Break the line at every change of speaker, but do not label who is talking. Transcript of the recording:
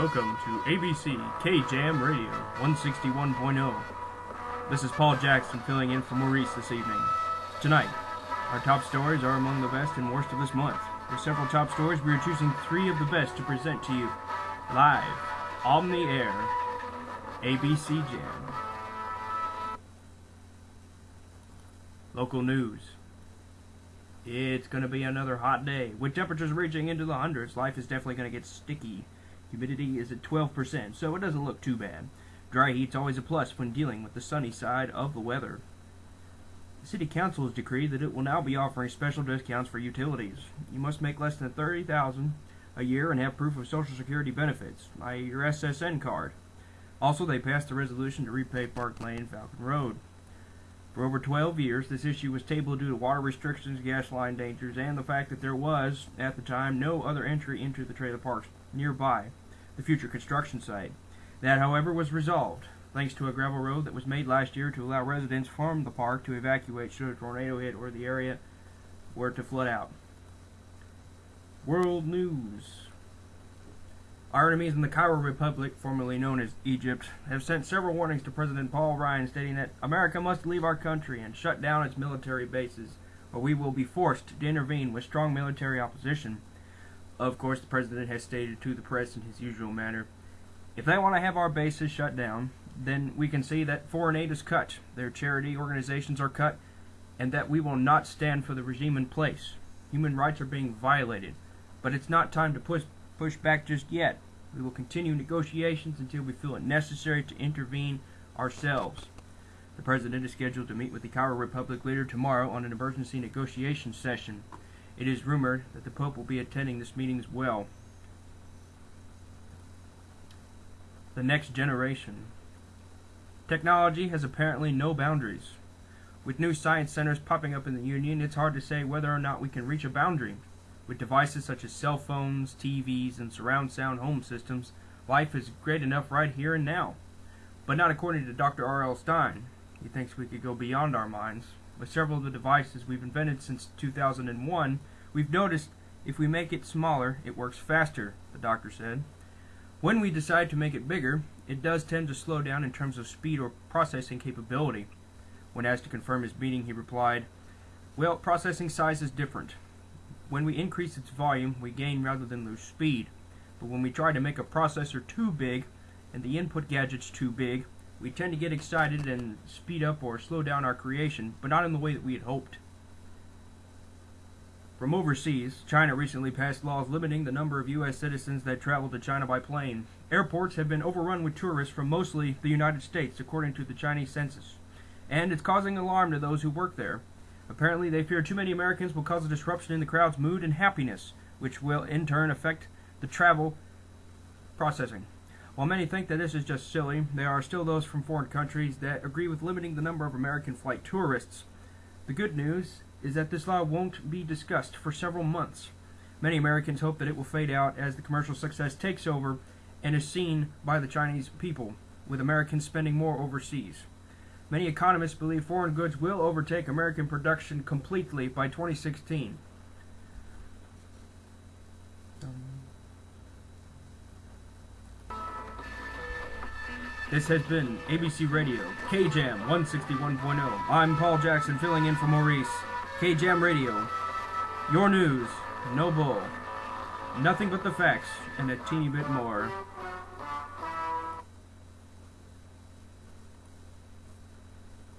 Welcome to ABC K Jam Radio 161.0. This is Paul Jackson filling in for Maurice this evening. Tonight, our top stories are among the best and worst of this month. With several top stories, we are choosing three of the best to present to you live on the air. ABC Jam. Local news. It's going to be another hot day. With temperatures reaching into the hundreds, life is definitely going to get sticky. Humidity is at 12%, so it doesn't look too bad. Dry heat's always a plus when dealing with the sunny side of the weather. The City Council has decreed that it will now be offering special discounts for utilities. You must make less than 30000 a year and have proof of Social Security benefits, i.e. your SSN card. Also, they passed a resolution to repay Park Lane Falcon Road. For over 12 years, this issue was tabled due to water restrictions, gas line dangers, and the fact that there was, at the time, no other entry into the trailer parks nearby the future construction site. That, however, was resolved, thanks to a gravel road that was made last year to allow residents from the park to evacuate should a tornado hit or the area were to flood out. World News our enemies in the Cairo Republic, formerly known as Egypt, have sent several warnings to President Paul Ryan stating that America must leave our country and shut down its military bases, or we will be forced to intervene with strong military opposition. Of course, the President has stated to the press in his usual manner, if they want to have our bases shut down, then we can see that foreign aid is cut, their charity organizations are cut, and that we will not stand for the regime in place. Human rights are being violated, but it's not time to push push back just yet. We will continue negotiations until we feel it necessary to intervene ourselves. The President is scheduled to meet with the Cairo Republic leader tomorrow on an emergency negotiation session. It is rumored that the Pope will be attending this meeting as well. The next generation. Technology has apparently no boundaries. With new science centers popping up in the Union, it's hard to say whether or not we can reach a boundary. With devices such as cell phones, TVs, and surround sound home systems, life is great enough right here and now. But not according to Dr. R.L. Stein. He thinks we could go beyond our minds. With several of the devices we've invented since 2001, we've noticed if we make it smaller, it works faster, the doctor said. When we decide to make it bigger, it does tend to slow down in terms of speed or processing capability. When asked to confirm his meaning, he replied, Well, processing size is different. When we increase its volume, we gain rather than lose speed. But when we try to make a processor too big, and the input gadgets too big, we tend to get excited and speed up or slow down our creation, but not in the way that we had hoped. From overseas, China recently passed laws limiting the number of U.S. citizens that travel to China by plane. Airports have been overrun with tourists from mostly the United States, according to the Chinese census. And it's causing alarm to those who work there. Apparently, they fear too many Americans will cause a disruption in the crowd's mood and happiness, which will in turn affect the travel processing. While many think that this is just silly, there are still those from foreign countries that agree with limiting the number of American flight tourists. The good news is that this law won't be discussed for several months. Many Americans hope that it will fade out as the commercial success takes over and is seen by the Chinese people, with Americans spending more overseas. Many economists believe foreign goods will overtake American production completely by 2016. This has been ABC Radio, KJAM 161.0. I'm Paul Jackson filling in for Maurice. KJAM Radio, your news, no bull. Nothing but the facts and a teeny bit more.